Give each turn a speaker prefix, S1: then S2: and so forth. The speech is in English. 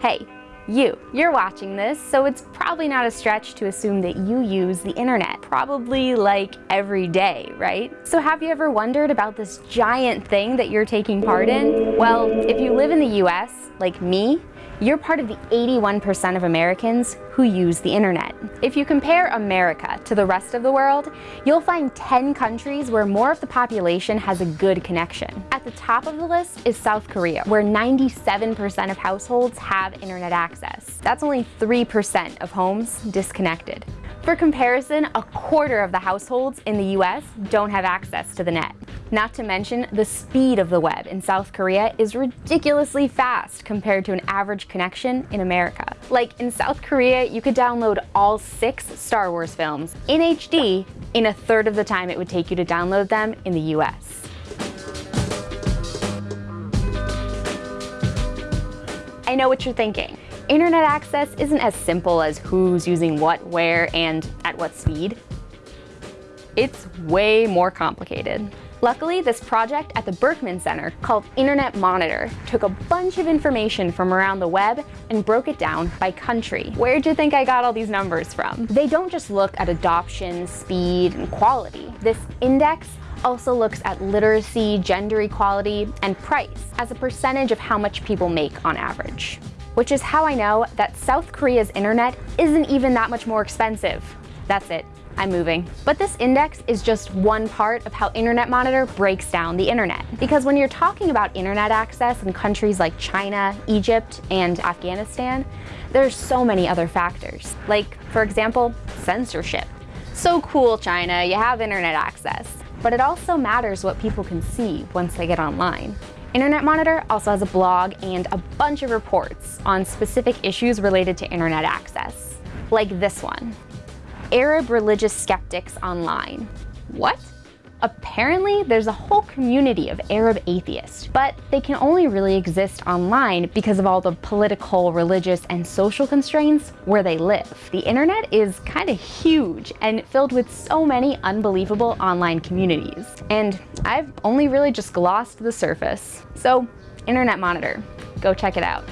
S1: Hey, you. You're watching this, so it's probably not a stretch to assume that you use the internet, probably like every day, right? So have you ever wondered about this giant thing that you're taking part in? Well, if you live in the US, like me, you're part of the 81% of Americans who use the internet. If you compare America to the rest of the world, you'll find 10 countries where more of the population has a good connection. At the top of the list is South Korea, where 97% of households have internet access. That's only 3% of homes disconnected. For comparison, a quarter of the households in the US don't have access to the net. Not to mention, the speed of the web in South Korea is ridiculously fast compared to an average connection in America. Like in South Korea, you could download all six Star Wars films in HD in a third of the time it would take you to download them in the US. I know what you're thinking. Internet access isn't as simple as who's using what, where, and at what speed. It's way more complicated. Luckily, this project at the Berkman Center, called Internet Monitor, took a bunch of information from around the web and broke it down by country. Where'd you think I got all these numbers from? They don't just look at adoption, speed, and quality. This index also looks at literacy, gender equality, and price as a percentage of how much people make on average which is how I know that South Korea's internet isn't even that much more expensive. That's it. I'm moving. But this index is just one part of how Internet Monitor breaks down the internet. Because when you're talking about internet access in countries like China, Egypt, and Afghanistan, there's so many other factors. Like, for example, censorship. So cool, China, you have internet access. But it also matters what people can see once they get online. Internet Monitor also has a blog and a bunch of reports on specific issues related to internet access, like this one. Arab religious skeptics online. What? Apparently, there's a whole community of Arab atheists, but they can only really exist online because of all the political, religious, and social constraints where they live. The internet is kind of huge and filled with so many unbelievable online communities. And I've only really just glossed the surface. So, Internet Monitor, go check it out.